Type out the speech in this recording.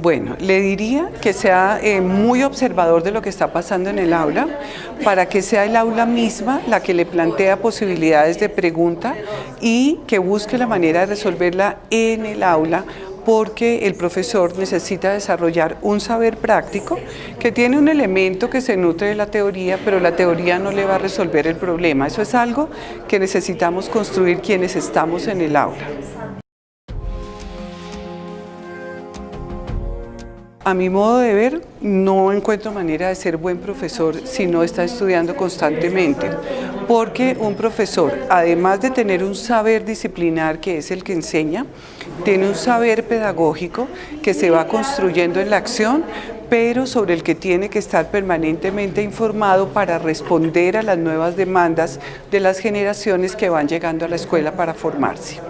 Bueno, le diría que sea eh, muy observador de lo que está pasando en el aula, para que sea el aula misma la que le plantea posibilidades de pregunta y que busque la manera de resolverla en el aula porque el profesor necesita desarrollar un saber práctico que tiene un elemento que se nutre de la teoría, pero la teoría no le va a resolver el problema. Eso es algo que necesitamos construir quienes estamos en el aula. A mi modo de ver, no encuentro manera de ser buen profesor si no está estudiando constantemente, porque un profesor, además de tener un saber disciplinar que es el que enseña, tiene un saber pedagógico que se va construyendo en la acción, pero sobre el que tiene que estar permanentemente informado para responder a las nuevas demandas de las generaciones que van llegando a la escuela para formarse.